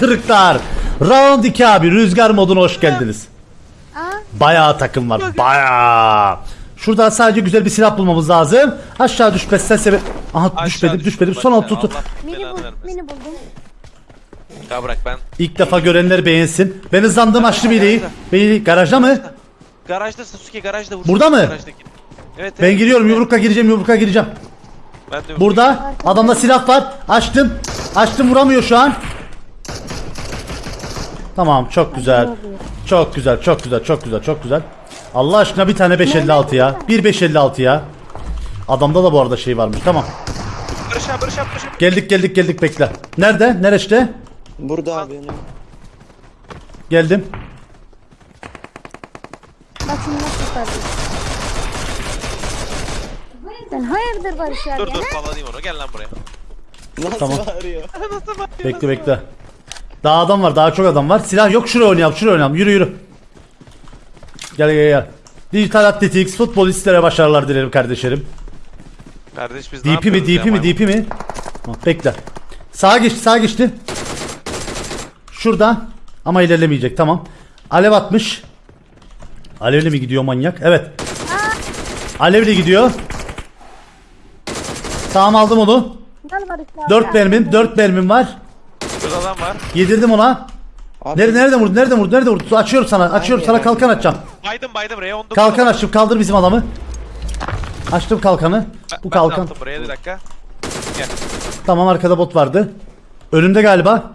Kırıklar. Round 2 abi rüzgar moduna hoş geldiniz. Aa, Bayağı takım var bayağı. Şuradan sadece güzel bir silah bulmamız lazım. Aşağı düşmezsen sebep... Aha Aşağı düşmedim düştüm düşmedim. Son alt tutu. Allah mini, belanı bul, vermesin. mini buldum. Ya bırak ben. İlk defa görenler beğensin. Ben hızlandım açtım hileyi. Beni garajda mı? Garajda Sasuke garajda vur. Burada mı? Garajdaki. Evet, Ben evet. giriyorum yumrukla gireceğim yumrukla gireceğim. Ben de Burada adamda silah var. Açtım. Açtım vuramıyor şu an. Tamam çok güzel. Çok güzel çok güzel çok güzel çok güzel. Allah aşkına bir tane 556 ya. Bir 556 ya. Adamda da bu arada şey varmış tamam. Barış abi Barış abi Barış abi. Geldik geldik geldik bekle. Nerede? Nereşte? Burada abi. Geldim. Bak şimdi nasıl. Sen hayırdır Barış abi Dur ya? dur bağlayayım onu gel lan buraya. Nasıl Tamam. bağırıyor? Bekle bekle. Daha adam var daha çok adam var. Silah yok şuraya oynayalım şuraya oynayalım. Yürü yürü. Gel gel gel. Dijital Athletics futbolistlere başarılar dilerim kardeşlerim. Kardeş biz DP mi DP mi? DP mi? Bekle. Sağa geçti sağa geçti. Şurada. Ama ilerlemeyecek tamam. Alev atmış. Alevli mi gidiyor manyak? Evet. Alevli gidiyor. Tamam aldım onu. 4 mermim 4 mermim var. Şurada adam var. Yedirdim ona. Abi, Nerede nerede vurdu? Nerede vurdu? Nerede vurdu? Açıyorum sana. Açıyorum sana kalkan açacağım. Baydım baydım 19. Kalkan açtım. Kaldır bizim adamı. Açtım kalkanı. Ben- Bu ben kalkan. attım buraya bir dakika. Gel. Tamam arkada bot vardı. Önümde galiba.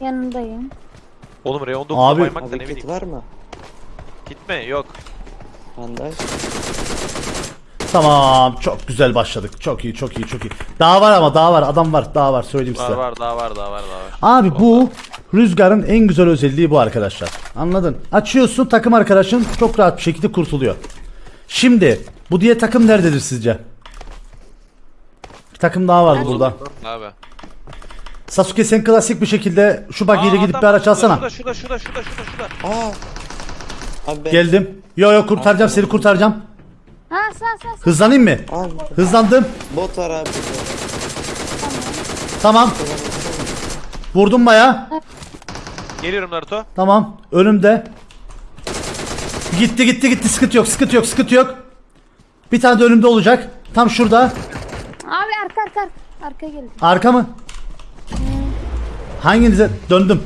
Yanındayım. Oğlum 19 Abi- baymak da ne bileyim. var mı? Gitme yok. Bandaj. Tamam. Çok güzel başladık. Çok iyi, çok iyi, çok iyi. Daha var ama daha var. Adam var. Daha var. Söyleyeyim Var size. var daha var daha var daha var. Abi bu rüzgarın en güzel özelliği bu arkadaşlar. Anladın? Açıyorsun takım arkadaşın çok rahat bir şekilde kurtuluyor. Şimdi bu diye takım nerededir sizce? Bir takım daha var burada. Abi. Sasuke sen klasik bir şekilde şu bagiyle gidip bir araç alsana. Şurada şurada şurada şurada şurada şurada. Aa. Abi ben... Geldim. Yo yo kurtaracağım seni kurtaracağım. Ha sağ sağ sağ. Hızlanayım mı? Abi Hızlandım. bot var abi. Tamam. Vurdum baya. Geliyorum Naruto. Tamam. Önümde. Gitti gitti gitti sıkıntı yok sıkıntı yok sıkıntı yok. Bir tane de önümde olacak. Tam şurada. Abi arka arka arka. Geldi. Arka mı? Hanginize döndüm?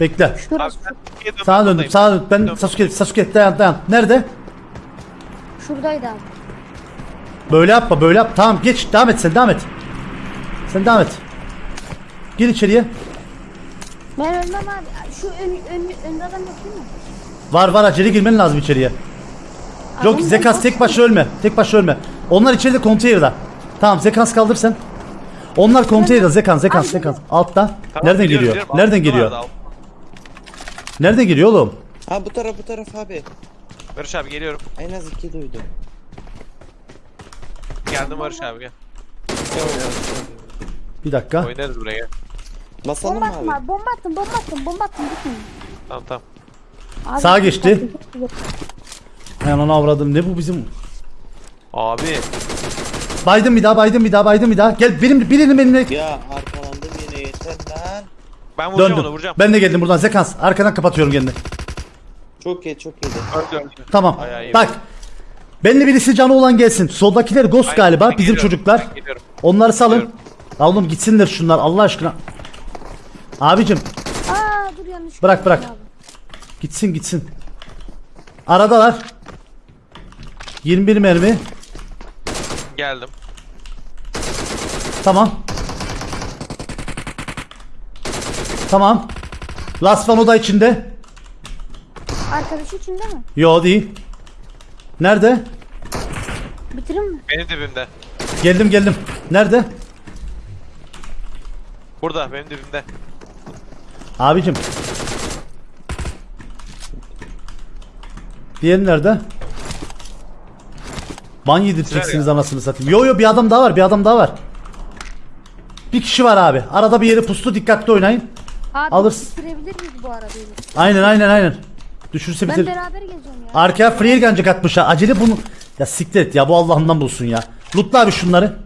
Bekle. Abi Şurası. ben Sasuke'ye dönmek Sağa döndüm. Sağa döndüm. Ben. Sasuke Sasuke dayan dayan. Nerede? Şuradaydı abi. Böyle yapma böyle yap. Tamam geç devam et sen devam et. Sen devam et. Gir içeriye. Ben ölmem abi. Şu ön, ön, önde adam yok değil mi? Var var acele girmen lazım içeriye. Yok Zekas tek başına ölme. Tek başına ölme. Onlar içeride konteynerde. Tamam Zekans kaldır sen. Onlar konteynerde Zekans Abi, Zekans. Altta. Tamam, Nereden biliyorum, geliyor? biliyorum. Nereden Altında geliyor? vardı, Nereden geliyor oğlum? Ha bu taraf bu taraf abi. Barış abi geliyorum. En az iki duydum. Geldim Barış abi gel. Bir dakika. Oynarız buraya gel. Basalım Bomba mı attım abi? abi. Bomba attım bomba attım bomba attım gitmeyin. Tamam tamam. Abi, Sağa geçti. Ben onu avradım. Ne bu bizim? Abi. Baydım bir daha baydım bir daha baydım bir daha. Gel benim birinin benimle Ya arkalandım yine yeter lan. Ben vuracağım döndüm. onu vuracağım. Ben de geldim buradan Zekans. Arkadan kapatıyorum kendini. Çok iyi çok iyi. Tamam. Ay, Bak. Benimle birisi canı olan gelsin. Soldakiler Ghost Aynen, galiba. ben Bizim geliyorum, çocuklar. ben geliyorum. Onları salın. Geliyorum. Ya oğlum gitsinler şunlar Allah aşkına. Abicim Aa dur yanlış. Bırak, bırak. yaptım gitsin gitsin. Aradalar. 21 mermi. Geldim. Tamam. Tamam. Last one o da içinde. Arkadaşı içinde mi? Yo değil. Nerede? Bitirin mi? Benim dibimde. Geldim geldim. Nerede? Burada benim dibimde. Abicim. Diğeri nerede? Ban yedirteceksiniz anasını satayım. Yo yo bir adam daha var bir adam daha var. Bir kişi var abi. Arada bir yere pustu dikkatli oynayın. Abi Alırsın. bitirebilir miyiz bu arabayı? Aynen aynen aynen. Düşürse Ben bitir. beraber gezeceğim ya. Arkaya free gancık atmışlar. Acele bunu. Ya siktir et ya bu Allah'ından bulsun ya. Lootla abi şunları.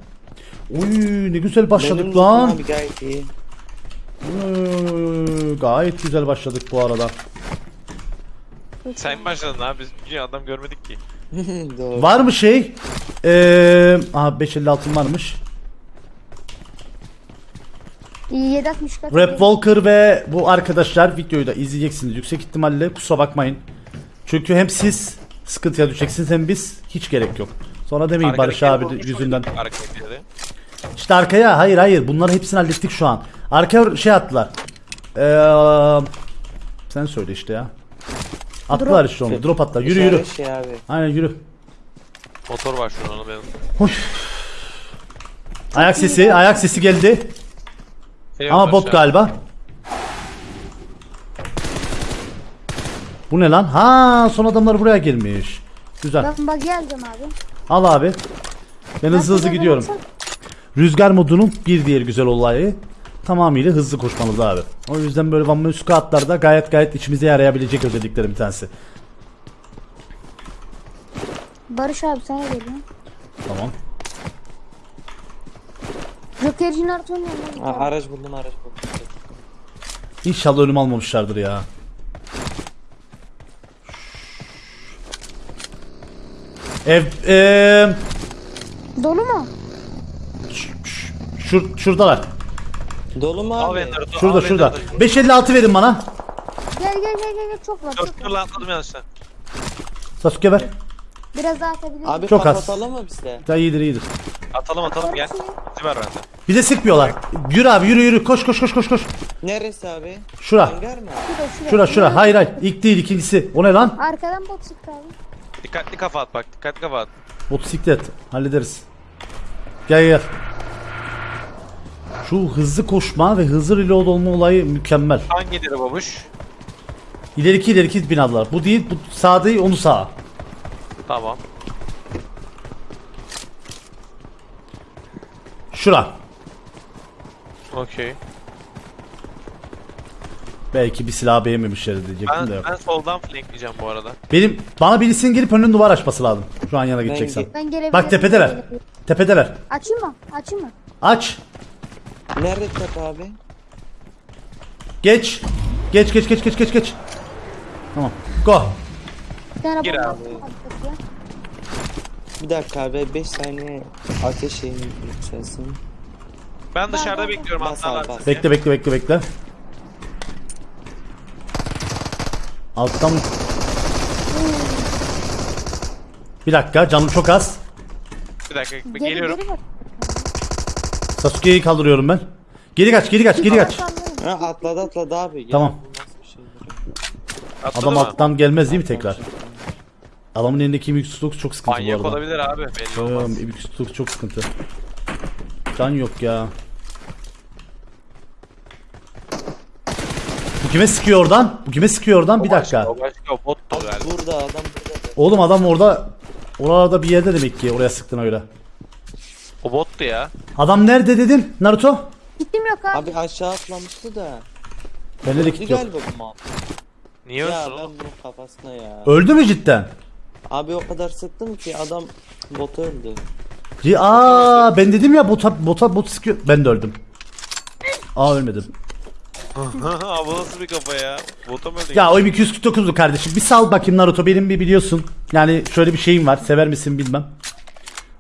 Uy ne güzel başladık Benim lan. Abi gayet iyi. Oy, Gayet güzel başladık bu arada. Sen başladın abi biz bir adam görmedik ki. Doğru. Var mı şey? Eee aha 556 varmış. 760 kat. Rap Walker ve bu arkadaşlar videoyu da izleyeceksiniz yüksek ihtimalle kusura bakmayın. Çünkü hem siz sıkıntıya düşeceksiniz hem biz hiç gerek yok. Sonra demeyin Barış abi yüzünden. Arkadakileri. İşte arkaya hayır hayır bunları hepsini hallettik şu an. Arkaya şey attılar. Eee sen söyle işte ya. Attılar işte onu. Drop attılar. Yürü yürü. İşaret Şey abi. Aynen yürü. Motor var şu an onu benim. Hoş. Ayak sesi, ayak sesi geldi. Eyvallah Ama bot aşağı. galiba. Bu ne lan? Ha, son adamlar buraya gelmiş. Güzel. Ben bak geldim abi. Al abi. Ben hızlı hızlı gidiyorum. Rüzgar modunun bir diğer güzel olayı tamamıyla hızlı koşmanız abi. O yüzden böyle Van Muska atlarda gayet gayet içimize yarayabilecek özelliklerin bir tanesi. Barış abi sana geliyor. Tamam. Jokerci Naruto'nun yanına Ha, git. araç buldum araç buldum. İnşallah ölüm almamışlardır ya. Ev eee Dolu mu? şur, şuradalar. Dolu mu abi? beni Naruto. Şurada beni şurada. Naruto. 556 verin bana. Gel gel gel gel gel çok var çok dur var. lan atladım yanlışlıkla. Sasuke ver. Biraz daha atabiliriz. Abi Çok az. kapatalım mı bizde? Daha iyidir iyidir. Atalım atalım gel. Bizi ver bende. Bize sıkmıyorlar. Yürü abi yürü yürü. Koş koş koş koş koş. Neresi abi? Şura. Hangar mı? Şurada Şura şura. Hayır hayır. İlk değil ikincisi. O ne lan? Arkadan bot sıktı abi. Dikkatli kafa at bak dikkatli kafa at. Motosiklet. Hallederiz. Gel gel. Şu hızlı koşma ve hızlı reload olma olayı mükemmel. Hangileri babuş? İleriki ileriki binalar. Bu değil, bu sağ değil, onu sağa. Tamam. Şura. Okey. Belki bir silah beğenmemişler diyecektim Ben, de yok. ben soldan flankleyeceğim bu arada. Benim bana birisinin gelip önünün duvar açması lazım. Şu an yana gideceksen. Ben gelebilirim. Bak tepedeler. Tepedeler. Açayım mı? Açayım mı? Aç. Nerede tepe abi? Geç. Geç geç geç geç geç geç. Tamam. Go. Gir abi. Bir dakika abi 5 saniye ateş şeyini yükselsin. Ben dışarıda bekliyorum Bas atlarlar bas. Bekle bekle bekle bekle. Alttan Bir dakika canım çok az. Bir dakika Geri geliyorum. geri bak. Sasuke'yi kaldırıyorum ben. Geri kaç geri kaç geri kaç. Ha atladı atladı abi. Ya, Tamam. bu nasıl bir şey? Atladı Adam mı? alttan gelmez değil mi tekrar? Adamın elindeki mix tutuk çok sıkıntı Manyak bu arada. olabilir abi belli olmaz. Ee, çok sıkıntı. Can yok ya. Bu kime sıkıyor oradan? Bu kime sıkıyor oradan? Bir O başka, dakika. O başka o bottu Abi burada adam burada. Oğlum adam orada oralarda bir yerde demek ki oraya sıktın öyle. O bottu ya. Adam nerede dedin Naruto? Gittim yok abi. Abi aşağı atlamıştı da. Bende de Öldü kit yok. galiba bu mal. Niye Ya ölsün ben oğlum? bunun kafasına ya. Öldü mü cidden? Abi o kadar sıktım ki adam bota öldü. Ci- Aa ben dedim ya bota bota bot sıkıyor. Ben de öldüm. Aa ölmedim. Abi bu nasıl bir kafa ya? Bota mı öldü? Ya o M249'du kardeşim. Bir sal bakayım Naruto benim bir biliyorsun. Yani şöyle bir şeyim var. Sever misin bilmem.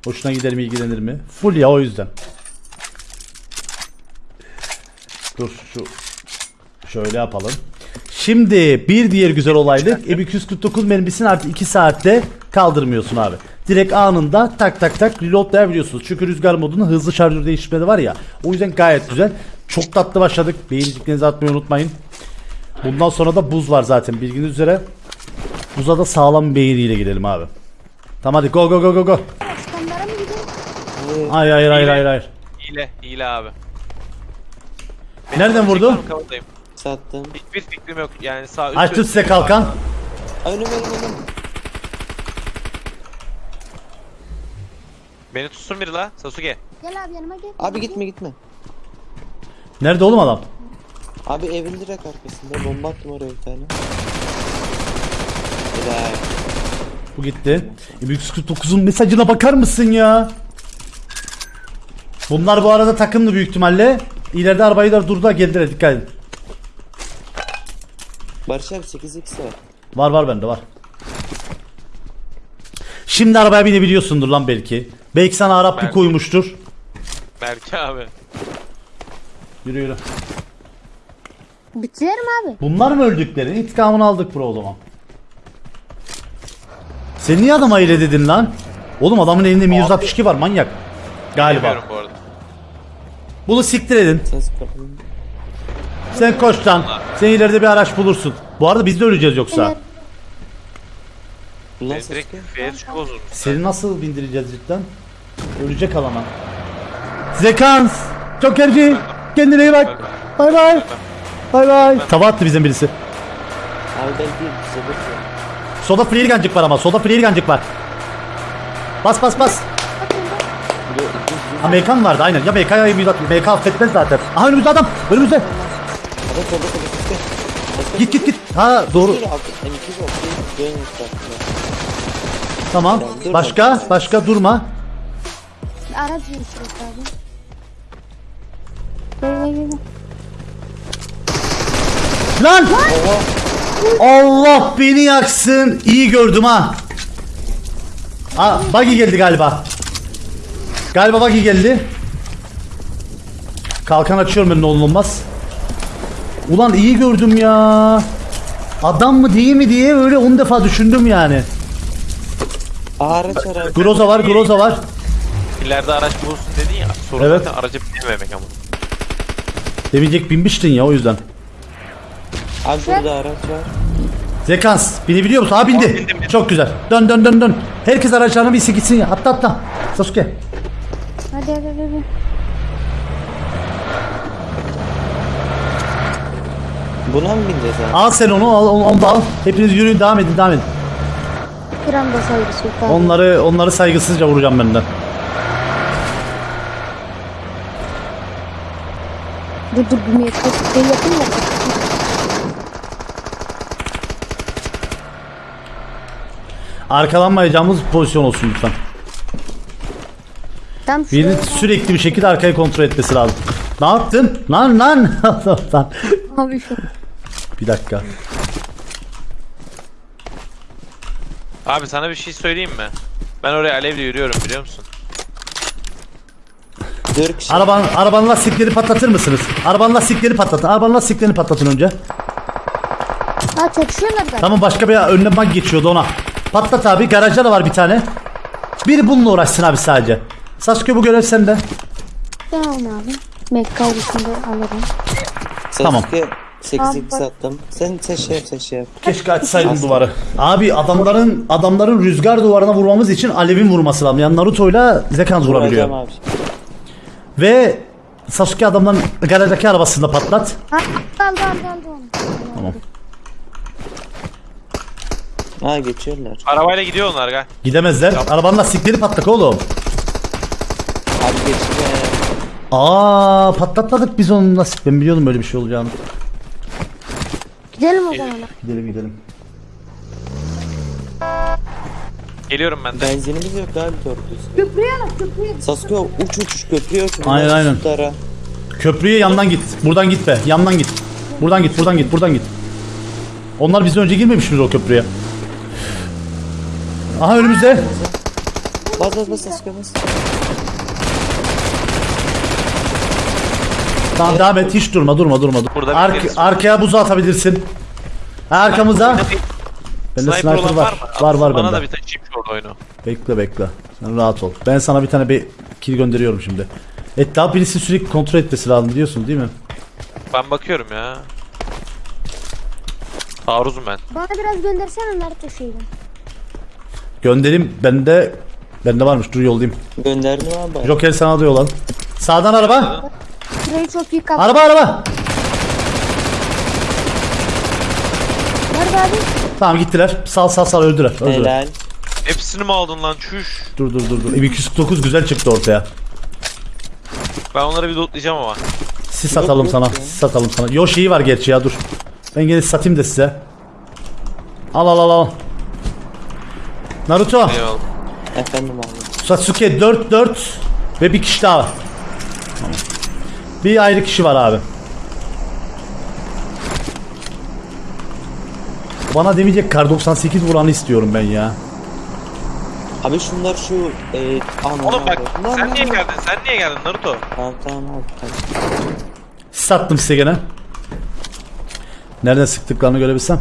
Hoşuna gider mi ilgilenir mi? Full ya o yüzden. Dur şu şöyle yapalım. Şimdi bir diğer güzel olaylık M249 mermisini artık 2 saatte kaldırmıyorsun abi. Direkt anında tak tak tak reloadlayabiliyorsunuz. Çünkü rüzgar modunda hızlı şarjör değiştirme de var ya. O yüzden gayet güzel. Çok tatlı başladık. Beğeniciklerinizi atmayı unutmayın. Bundan sonra da buz var zaten bilginiz üzere. Buza da sağlam bir beğeniyle girelim abi. Tamam hadi go go go go go. Hayır hayır hayır hayır hayır. Hile, hile abi. Nereden vurdu? Çekmem, kafadayım. Sattım. Hiçbir fikrim yok yani sağ üst Açtım üst- size kalkan. Önüm önüm önüm. Beni tutsun biri la Sasuke. Gel abi yanıma gel. Abi gitme gitme. Nerede oğlum adam? Abi evin direkt arkasında bomba attım oraya bir tane. Helal. Bu gitti. M249'un mesajına bakar mısın ya? Bunlar bu arada takımlı büyük ihtimalle. İleride arabayı da durdu geldiler dikkat edin. Barış abi 8x var. Var var bende var. Şimdi arabaya binebiliyorsundur lan belki. Belki sana Arap bir Belki. koymuştur. Berke abi. Yürü yürü. Bitirir mi abi? Bunlar mı öldükleri? İntikamını aldık bro o zaman. Sen niye adama öyle dedin lan? Oğlum adamın elinde mi 162 var manyak. Galiba. Bilmiyorum bu arada. Bunu siktir edin. Ses kapalı. Sen koş lan. Sen ileride bir araç bulursun. Bu arada biz de öleceğiz yoksa. Evet. Ulan Ben ses direkt F3 bozulmuş. Seni nasıl bindireceğiz cidden? Ölecek alana. Zekans! Çok erci! Kendine iyi bak! Bay bay! Bay bay! Tava attı bizden birisi. Abi ben değil bize bakıyor. Soda freelgancık var ama. Soda freelgancık var. Bas bas bas. Amerikan vardı aynen. Ya MK ya. MK affetmez zaten. Aha önümüzde adam. Önümüzde. Adam solda solda. Sesle. Git git git. Ha doğru. Bir altı. M2 var. Bir dön etrafında. Tamam. Başka? Başka durma. Araç yarışıyoruz abi. Gel gel gel. Lan! Allah beni yaksın. İyi gördüm ha. Aa, buggy geldi galiba. Galiba buggy geldi. Kalkan açıyorum ben ne olmaz. Ulan iyi gördüm ya. Adam mı değil mi diye öyle 10 defa düşündüm yani. Araç araç. Groza var, Groza var. İleride araç bulursun dedin ya. Sorun Evet. zaten araca binememek ama. Demeyecek binmiştin ya o yüzden. Abi burada araç var. Zekans binebiliyor musun? Ha bindi. Aa, bindim, bindim. Çok güzel. Dön dön dön dön. Herkes araçlarına bir gitsin ya. Atla atla. Sasuke. Hadi hadi hadi. Buna mı bineceğiz abi? Al sen onu al onu, onu da al. Hepiniz yürüyün devam edin devam edin. Bir anda saygısı yok abi. Onları onları saygısızca vuracağım benden. Dur dur bir metre şey yapayım da. Arkalanmayacağımız pozisyon olsun lütfen. Tam Biri şuraya sürekli bir şekilde arkayı kontrol etmesi lazım. Ne yaptın? Lan lan. lan. abi şu. Bir dakika. Abi sana bir şey söyleyeyim mi? Ben oraya alevle yürüyorum biliyor musun? 4 kişi. Arabanın, lastikleri patlatır mısınız? Arabanın lastikleri patlatın. Arabanın lastiklerini patlatın önce. Ha çatışıyorlar. Tamam başka bir önüne bak geçiyordu ona. Patlat abi. Garajda da var bir tane. Biri bununla uğraşsın abi sadece. Sasuke bu görev sende. Tamam abi. Mekka alırım. Tamam. Sasuke 8x Tamam. attım. Sen sen şey yap sen şey yap. Keşke açsaydım duvarı. Abi adamların adamların rüzgar duvarına vurmamız için Alev'in vurması lazım. Yani Naruto'yla Zekans vurabiliyor. Vuracağım abi. Ve Sasuke adamların garajdaki arabasında patlat. Ha aldı onu. Tamam. Ha geçiyorlar. Arabayla gidiyor onlar gel. Gidemezler. Arabanın lastikleri patlak oğlum. Abi geçti. Aa patlatmadık biz onun lastik. Ben biliyordum böyle bir şey olacağını. Gidelim o zaman. Gidelim gidelim. Geliyorum ben de. Benzinimiz yok abi doğru. Köprüye bak köprüye. Sasuke uç uç köprüye uç. Aynen, aynen. tutara. Köprüye yandan git. Buradan git be. Yandan git. Buradan git. Buradan git. Buradan git. Onlar bizden önce girmemiş miydi o köprüye? Aha önümüzde. Bas bas bas Sasuke bas. Tamam devam et. Hiç durma durma durma. dur. Burada Ark- arkaya buzu atabilirsin. Arkamıza. Bende Sniper, sniper var. var? Var var Bana bende. da bir şu orada oyunu. Bekle bekle. Sen rahat ol. Ben sana bir tane bir kill gönderiyorum şimdi. Etraf birisi sürekli kontrol etmesi lazım biliyorsun değil mi? Ben bakıyorum ya. Taarruzum ben. Bana biraz göndersene Naruto şeyden. Gönderim bende bende varmış dur yollayayım. Gönderdim abi. Joker sana da yollan. Sağdan araba. Şurayı çok iyi kaptı. Araba araba. Nerede abi? Tamam gittiler. Sal sal sal öldüler. öldüler. Helal. Hepsini mi aldın lan çüş? Dur dur dur dur. M249 güzel çıktı ortaya. Ben onları bir lootlayacağım ama. Sis atalım yok sana. ya. Sis atalım sana. Yoshi'yi var gerçi ya dur. Ben gene satayım da size. Al al al al. Naruto, Eyvallah. Efendim abi. Sasuke 4 4 ve bir kişi daha var. Bir ayrı kişi var abi. Bana demeyecek kar 98 vuranı istiyorum ben ya. Abi şunlar şu e, Oğlum bak. Lan, sen lan, niye lan. geldin? Sen niye geldin Naruto? Tamam tamam abi tamam. Sattım size gene. Nereden sıktıklarını görebilsem.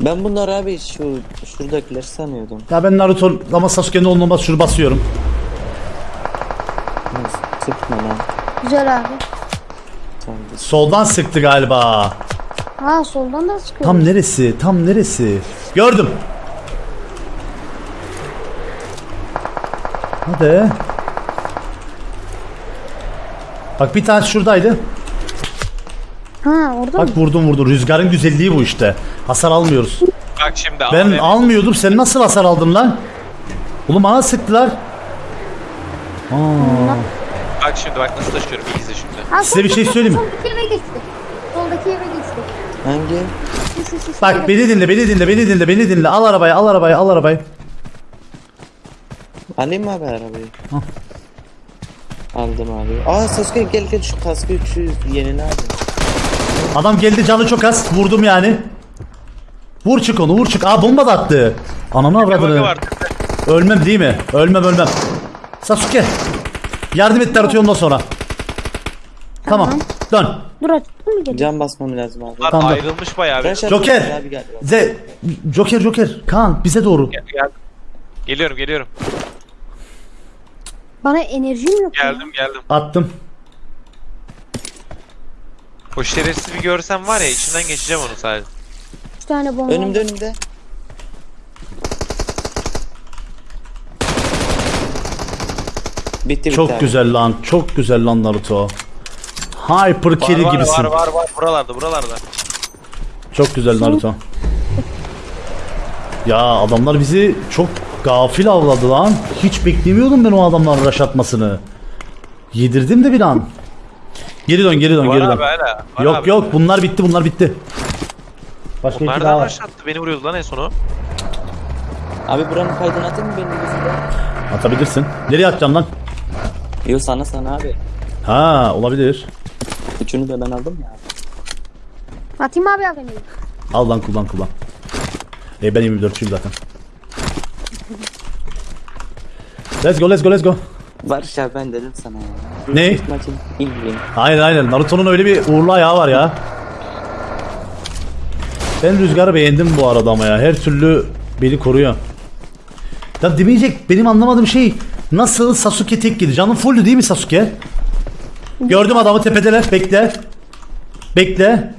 Ben bunları abi şu şuradakiler sanıyordum. Ya ben Naruto ama Sasuke'nin olmaz şunu basıyorum. Sıkma lan. Güzel abi. Tamam. Soldan sıktı galiba. Ha soldan da sıkıyor. Tam neresi? Tam neresi? Gördüm. Hadi. Bak bir tane şuradaydı. Ha orada mı? Bak vurdum vurdum. Rüzgarın güzelliği bu işte. Hasar almıyoruz. Bak şimdi Ben abi. almıyordum. Sen nasıl hasar aldın lan? Oğlum bana sıktılar. Aa, Bak şimdi bak nasıl taşıyorum iyi izle şimdi. Ha, Size bir şey söyleyeyim mi? Soldaki eve geçti. Soldaki eve geçti. Hangi? Şu, şu, şu, şu bak beni dinle, beni dinle, beni dinle, beni dinle. Al arabayı, al arabayı, al arabayı. Alayım mı abi arabayı? Aldım abi. Aa Sasuke gel gel şu kaskı şu yenini abi. Adam geldi canı çok az. Vurdum yani. Vur çık onu, vur çık. Aa bomba da attı. Ananı avradını. Ölmem değil mi? Ölmem ölmem. Sasuke. Yardım et Naruto ondan sonra. Tamam. Dön. Dur açtın mı geliyor? Can basmam lazım abi. Bunlar Tamam. ayrılmış bayağı. bir. Flash Joker. atıyorsun Abi gel. Ze Joker Joker. Kaan bize doğru. Gel- gel- Geliyorum geliyorum. Bana enerjim yok. ya. Geldim geldim. Attım. O şerefsiz bir görsem var ya içinden geçeceğim onu sadece. Üç tane bomba. Önümde önümde. Bitti bitti Çok abi. güzel lan. Çok güzel lan Naruto. Hyper Var carry var, gibisin. var var var buralarda buralarda. Çok güzel Naruto. Ya adamlar bizi çok gafil avladı lan. Hiç beklemiyordum ben o adamların rush atmasını. Yedirdim de bir an. Geri dön geri dön Var geri abi dön. hala. Var Yok abi. yok bunlar bitti bunlar bitti. Başka iki daha var. başlattı beni vuruyordu lan en sonu. Abi buranın kaydını atayım mı benim gözümde? Atabilirsin. Nereye atacağım lan? Yok sana sana abi. Ha olabilir. Üçünü de ben aldım ya. Atayım abi abi. Al lan kullan kullan. E ben 24'çüyüm zaten. Let's go let's go let's go. Barış abi ben dedim sana ya. Ne? Maçın win. Aynen aynen. Naruto'nun öyle bir uğurlu ayağı var ya. Ben Rüzgar'ı beğendim bu arada ama ya. Her türlü beni koruyor. Ya demeyecek benim anlamadığım şey nasıl Sasuke tek gidi? Canım fulldü değil mi Sasuke? Gördüm adamı tepedeler. Bekle. Bekle.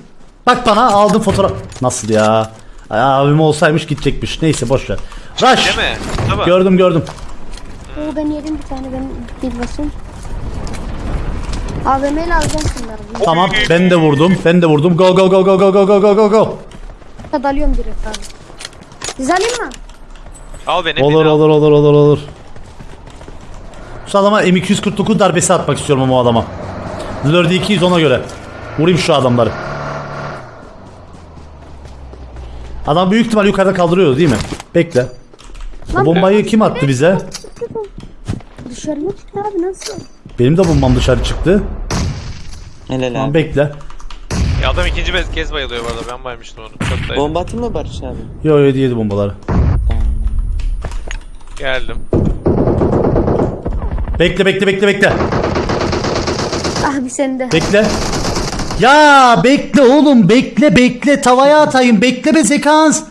Bak bana aldım fotoğraf. Nasıl ya? Ay, abim olsaymış gidecekmiş. Neyse boş ver. Rush. Değil mi? Tamam. Gördüm gördüm. Oo ben yedim bir tane ben bir basayım. AVM'yle alacağım şimdi abi. Tamam ben de vurdum. Ben de vurdum. Go go go go go go go go go go. Dalıyorum direkt abi. Siz alayım mı? Al beni. Olur beni al. olur olur olur olur. Şu adama M249 darbesi atmak istiyorum ama o adama. Zlur'de 200 ona göre. Vurayım şu adamları. Adam büyük ihtimal yukarıda kaldırıyordu değil mi? Bekle. O bombayı kim attı bize? Dışarı mı çıktı abi nasıl? Benim de bombam dışarı çıktı. Helal Tamam abi. bekle. Ya adam ikinci bez- kez bayılıyor bu arada ben baymıştım onu. Çok da Bomba atayım mı Barış abi? Yo yo yedi bombaları. Geldim. Bekle bekle bekle bekle. Abi sen de. Bekle. Ya bekle oğlum bekle bekle tavaya atayım bekle be sekans.